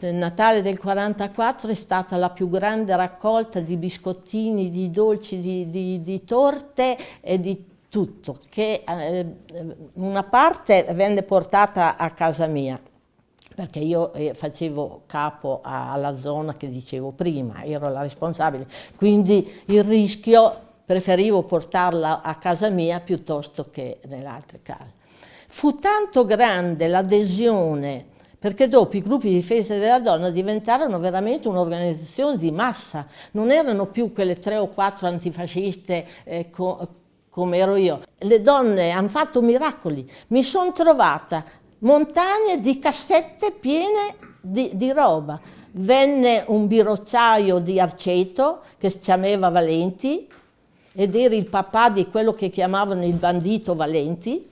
Nel Natale del 44 è stata la più grande raccolta di biscottini, di dolci, di, di, di torte e di tutto, che eh, una parte venne portata a casa mia, perché io eh, facevo capo alla zona che dicevo prima, ero la responsabile, quindi il rischio preferivo portarla a casa mia piuttosto che nelle altre case. Fu tanto grande l'adesione perché dopo i gruppi di difesa della donna diventarono veramente un'organizzazione di massa, non erano più quelle tre o quattro antifasciste eh, co come ero io. Le donne hanno fatto miracoli, mi sono trovata montagne di cassette piene di, di roba. Venne un birocciaio di Arceto che si chiamava Valenti ed era il papà di quello che chiamavano il bandito Valenti,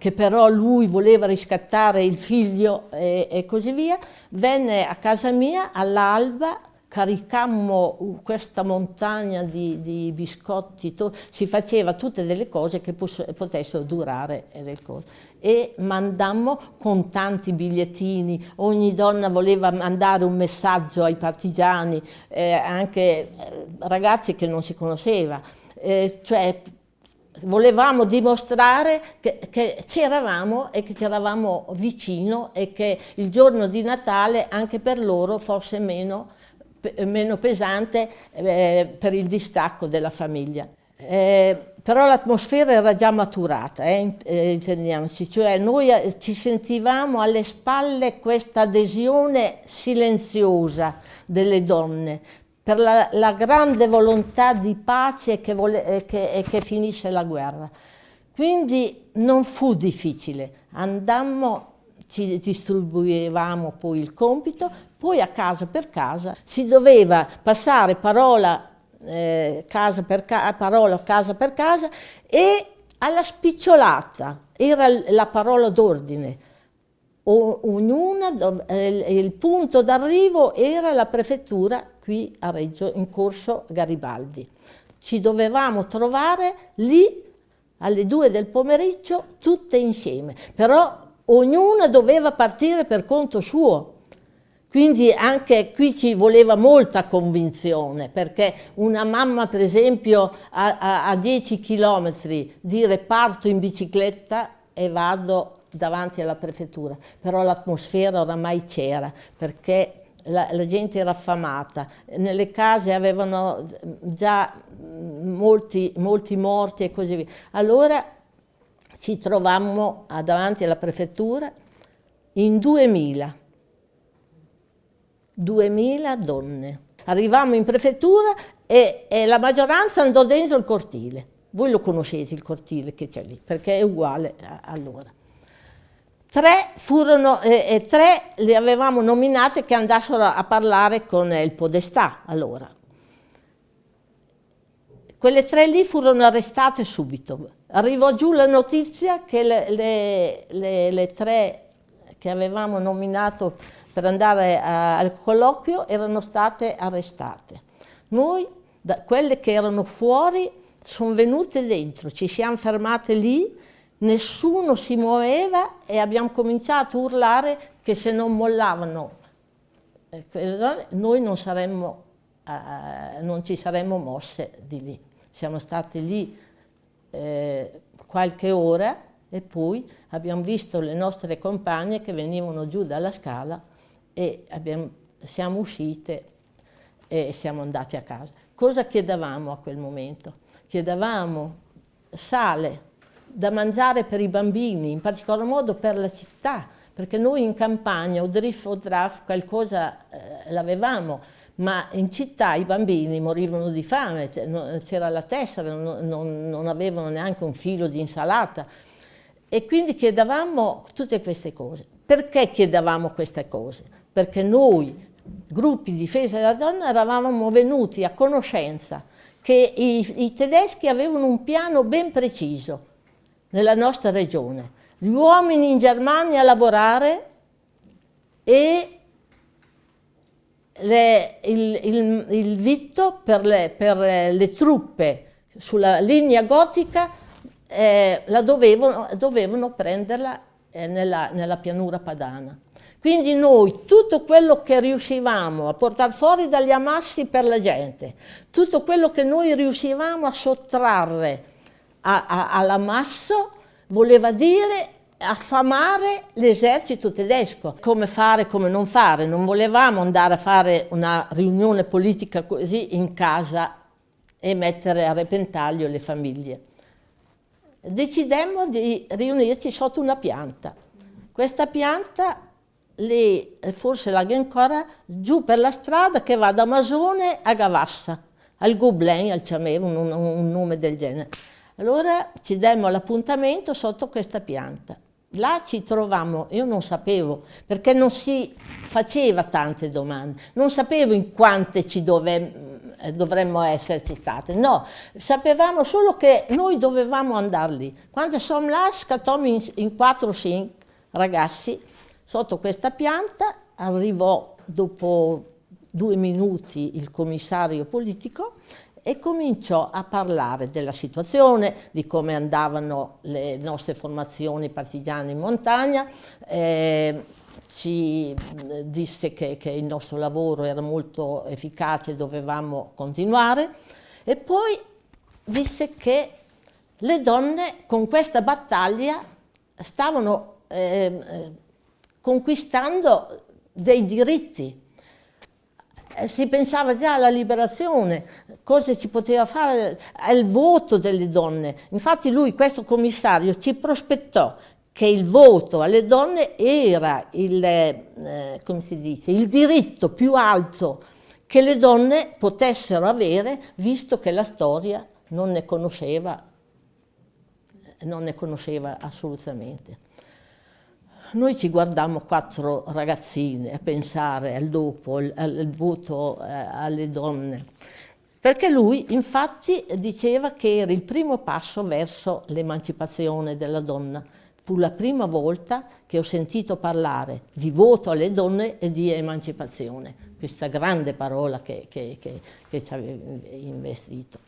che però lui voleva riscattare il figlio e, e così via, venne a casa mia all'alba, caricammo questa montagna di, di biscotti, si faceva tutte delle cose che potessero durare e mandammo con tanti bigliettini, ogni donna voleva mandare un messaggio ai partigiani, eh, anche eh, ragazzi che non si conosceva, eh, cioè volevamo dimostrare che, c'eravamo e che c'eravamo vicino e che il giorno di Natale anche per loro fosse meno, meno pesante eh, per il distacco della famiglia. Eh, però l'atmosfera era già maturata, eh, eh intendiamoci, cioè noi eh, ci sentivamo alle spalle questa adesione silenziosa delle donne, per la, la grande volontà di pace che, vole, e che, e che finisse la guerra. Quindi non fu difficile, andammo ci distribuivamo poi il compito, poi a casa per casa si doveva passare parola, eh, casa, per ca parola casa per casa e alla spicciolata era la parola d'ordine. Ognuna, eh, il punto d'arrivo era la prefettura qui a Reggio, in corso Garibaldi. Ci dovevamo trovare lì alle due del pomeriggio tutte insieme, però ognuna doveva partire per conto suo. Quindi anche qui ci voleva molta convinzione, perché una mamma per esempio a, a, a 10 km dire parto in bicicletta e vado davanti alla prefettura, però l'atmosfera oramai c'era, perché la, la, gente era affamata, nelle case avevano già molti, molti morti e così via. Allora ci trovammo davanti alla prefettura in 2000, 2000 donne. Arrivammo in prefettura e, e la maggioranza andò dentro il cortile. Voi lo conoscete il cortile che c'è lì, perché è uguale a allora. Tre, furono, eh, eh, tre le avevamo nominate che andassero a parlare con il Podestà allora. Quelle tre lì furono arrestate subito. Arrivò giù la notizia che le, le, le, le tre che avevamo nominato per andare a, al colloquio erano state arrestate. Noi, da, quelle che erano fuori, sono venute dentro, ci siamo fermate lì nessuno si muoveva e abbiamo cominciato a urlare che se non mollavano noi non, saremmo, eh, non ci saremmo mosse di lì. Siamo stati lì eh, qualche ora e poi abbiamo visto le nostre compagne che venivano giù dalla scala e abbiamo, siamo uscite e siamo andati a casa. Cosa chiedevamo a quel momento? Chiedevamo sale, da mangiare per i bambini, in particolar modo per la città, perché noi in campagna, o drift o draft, qualcosa eh, l'avevamo, ma in città i bambini morivano di fame, cioè, c'era la tessera, non, non, avevano neanche un filo di insalata. E quindi chiedevamo tutte queste cose. Perché chiedevamo queste cose? Perché noi, gruppi di difesa della donna, eravamo venuti a conoscenza che i, i tedeschi avevano un piano ben preciso, nella nostra regione. Gli uomini in Germania a lavorare e le, il, il, il, vitto per le, per le, truppe sulla linea gotica eh, la dovevano, dovevano prenderla eh, nella, nella, pianura padana. Quindi noi tutto quello che riuscivamo a portare fuori dagli ammassi per la gente, tutto quello che noi riuscivamo a sottrarre all'ammasso voleva dire affamare l'esercito tedesco. Come fare, come non fare. Non volevamo andare a fare una riunione politica così in casa e mettere a repentaglio le famiglie. Decidemmo di riunirci sotto una pianta. Questa pianta lì, forse l'ha ancora, giù per la strada che va da Masone a Gavassa, al Gobelin, al Ciamevo, un, un nome del genere. Allora ci demmo l'appuntamento sotto questa pianta. Là ci trovammo, io non sapevo, perché non si faceva tante domande, non sapevo in quante ci eh, dovremmo esserci state, no, sapevamo solo che noi dovevamo andare lì. Quando siamo là scattommo in, in 4 o 5 ragazzi sotto questa pianta, arrivò dopo due minuti il commissario politico e cominciò a parlare della situazione, di come andavano le nostre formazioni partigiane in montagna, eh, ci disse che, che, il nostro lavoro era molto efficace e dovevamo continuare e poi disse che le donne con questa battaglia stavano eh, conquistando dei diritti si pensava già alla liberazione, cosa si poteva fare al voto delle donne. Infatti lui, questo commissario, ci prospettò che il voto alle donne era il, eh, dice, il diritto più alto che le donne potessero avere, visto che la storia non ne conosceva, non ne conosceva assolutamente. Noi ci guardammo quattro ragazzine a pensare al dopo, al, al voto eh, alle donne, perché lui infatti diceva che era il primo passo verso l'emancipazione della donna. Fu la prima volta che ho sentito parlare di voto alle donne e di emancipazione, questa grande parola che, che, che, che ci aveva investito.